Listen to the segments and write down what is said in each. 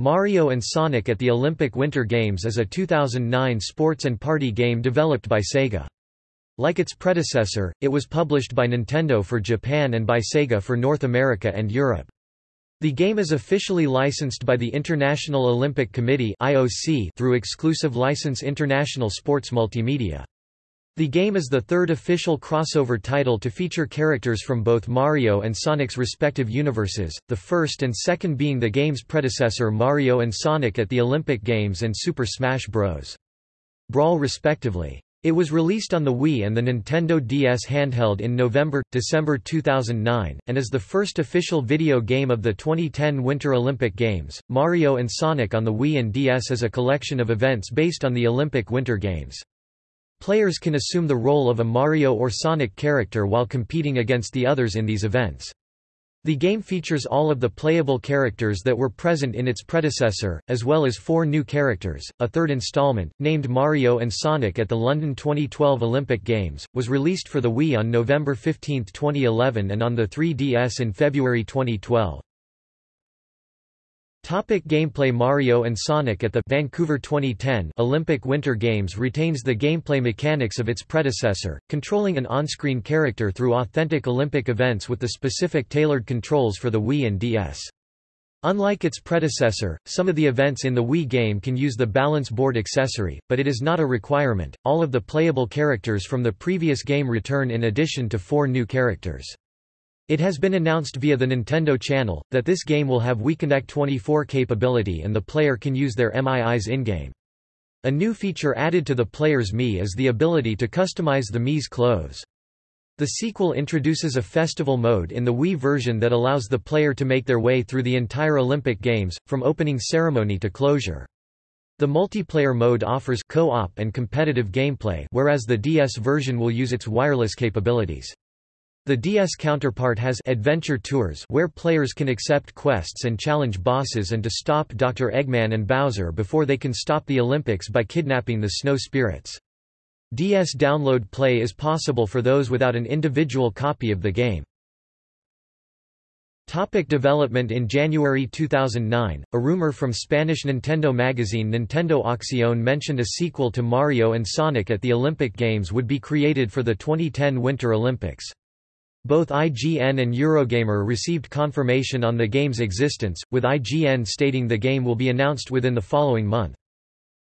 Mario and Sonic at the Olympic Winter Games is a 2009 sports and party game developed by Sega. Like its predecessor, it was published by Nintendo for Japan and by Sega for North America and Europe. The game is officially licensed by the International Olympic Committee through exclusive license International Sports Multimedia. The game is the third official crossover title to feature characters from both Mario and Sonic's respective universes, the first and second being the game's predecessor Mario and Sonic at the Olympic Games and Super Smash Bros. Brawl respectively. It was released on the Wii and the Nintendo DS handheld in November-December 2009, and is the first official video game of the 2010 Winter Olympic Games. Mario and Sonic on the Wii and DS is a collection of events based on the Olympic Winter Games. Players can assume the role of a Mario or Sonic character while competing against the others in these events. The game features all of the playable characters that were present in its predecessor, as well as four new characters. A third installment, named Mario and Sonic at the London 2012 Olympic Games, was released for the Wii on November 15, 2011 and on the 3DS in February 2012. Topic gameplay Mario and Sonic at the Vancouver 2010 Olympic Winter Games retains the gameplay mechanics of its predecessor, controlling an on-screen character through authentic Olympic events with the specific tailored controls for the Wii and DS. Unlike its predecessor, some of the events in the Wii game can use the balance board accessory, but it is not a requirement. All of the playable characters from the previous game return in addition to four new characters. It has been announced via the Nintendo Channel, that this game will have WiiConnect 24 capability and the player can use their MIIs in-game. A new feature added to the player's Mii is the ability to customize the Mii's clothes. The sequel introduces a festival mode in the Wii version that allows the player to make their way through the entire Olympic Games, from opening ceremony to closure. The multiplayer mode offers co-op and competitive gameplay whereas the DS version will use its wireless capabilities. The DS counterpart has Adventure Tours where players can accept quests and challenge bosses and to stop Dr. Eggman and Bowser before they can stop the Olympics by kidnapping the Snow Spirits. DS download play is possible for those without an individual copy of the game. Topic development In January 2009, a rumor from Spanish Nintendo magazine Nintendo Acción mentioned a sequel to Mario and Sonic at the Olympic Games would be created for the 2010 Winter Olympics. Both IGN and Eurogamer received confirmation on the game's existence, with IGN stating the game will be announced within the following month.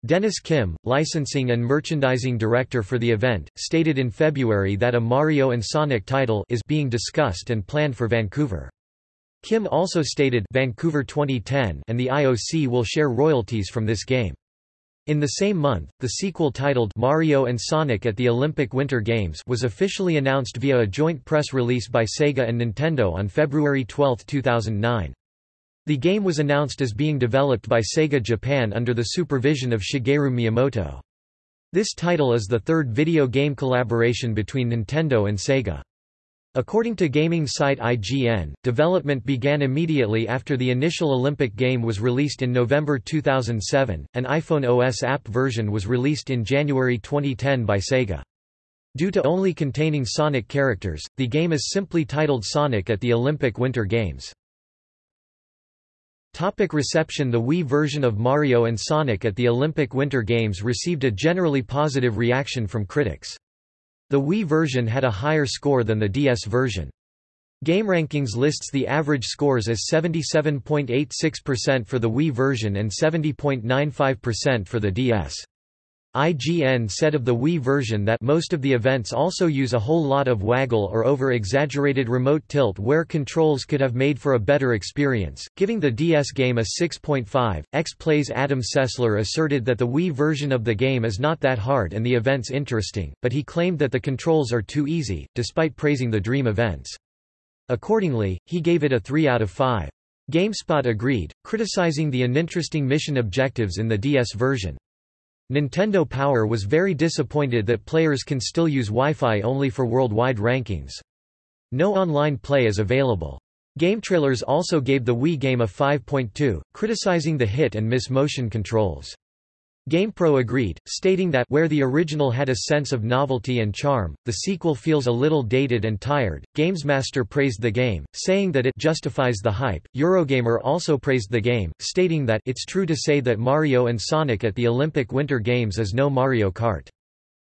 Dennis Kim, licensing and merchandising director for the event, stated in February that a Mario and Sonic title is being discussed and planned for Vancouver. Kim also stated Vancouver 2010 and the IOC will share royalties from this game. In the same month, the sequel titled Mario and Sonic at the Olympic Winter Games was officially announced via a joint press release by Sega and Nintendo on February 12, 2009. The game was announced as being developed by Sega Japan under the supervision of Shigeru Miyamoto. This title is the third video game collaboration between Nintendo and Sega. According to gaming site IGN, development began immediately after the initial Olympic game was released in November 2007. An iPhone OS app version was released in January 2010 by Sega. Due to only containing Sonic characters, the game is simply titled Sonic at the Olympic Winter Games. Topic reception The Wii version of Mario and Sonic at the Olympic Winter Games received a generally positive reaction from critics. The Wii version had a higher score than the DS version. GameRankings lists the average scores as 77.86% for the Wii version and 70.95% for the DS. IGN said of the Wii version that most of the events also use a whole lot of waggle or over-exaggerated remote tilt where controls could have made for a better experience, giving the DS game a 6.5. X-Play's Adam Sessler asserted that the Wii version of the game is not that hard and the events interesting, but he claimed that the controls are too easy, despite praising the Dream events. Accordingly, he gave it a 3 out of 5. GameSpot agreed, criticizing the uninteresting mission objectives in the DS version. Nintendo Power was very disappointed that players can still use Wi-Fi only for worldwide rankings. No online play is available. GameTrailers also gave the Wii game a 5.2, criticizing the hit and miss motion controls. GamePro agreed, stating that where the original had a sense of novelty and charm, the sequel feels a little dated and tired. GamesMaster praised the game, saying that it justifies the hype. Eurogamer also praised the game, stating that it's true to say that Mario and Sonic at the Olympic Winter Games is no Mario Kart.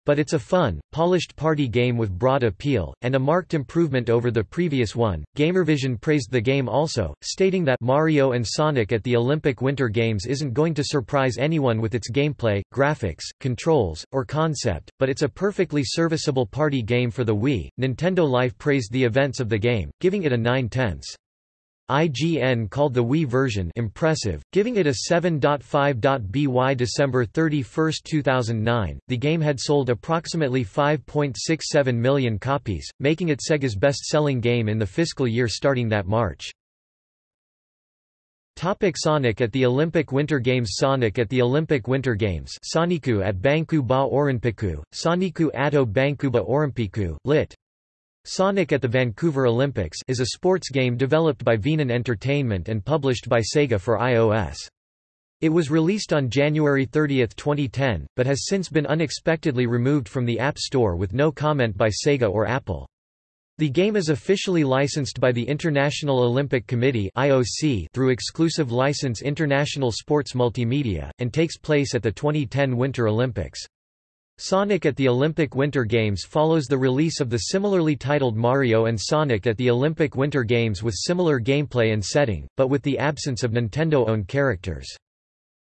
But it's a fun, polished party game with broad appeal, and a marked improvement over the previous one. Gamervision praised the game also, stating that Mario and Sonic at the Olympic Winter Games isn't going to surprise anyone with its gameplay, graphics, controls, or concept, but it's a perfectly serviceable party game for the Wii. Nintendo Life praised the events of the game, giving it a 9 tenths. IGN called the Wii version impressive, giving it a 7.5.by December 31, 2009. The game had sold approximately 5.67 million copies, making it Sega's best-selling game in the fiscal year starting that March. Topic Sonic at the Olympic Winter Games Sonic at the Olympic Winter Games Soniku at Banku ba Orimpiku, Soniku Ato Bankuba Orimpiku, lit. Sonic at the Vancouver Olympics is a sports game developed by Venan Entertainment and published by Sega for iOS. It was released on January 30, 2010, but has since been unexpectedly removed from the App Store with no comment by Sega or Apple. The game is officially licensed by the International Olympic Committee (IOC) through exclusive license International Sports Multimedia and takes place at the 2010 Winter Olympics. Sonic at the Olympic Winter Games follows the release of the similarly titled Mario and Sonic at the Olympic Winter Games with similar gameplay and setting, but with the absence of Nintendo-owned characters.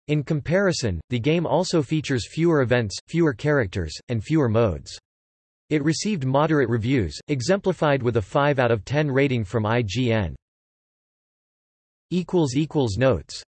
In comparison, the game also features fewer events, fewer characters, and fewer modes. It received moderate reviews, exemplified with a 5 out of 10 rating from IGN. Notes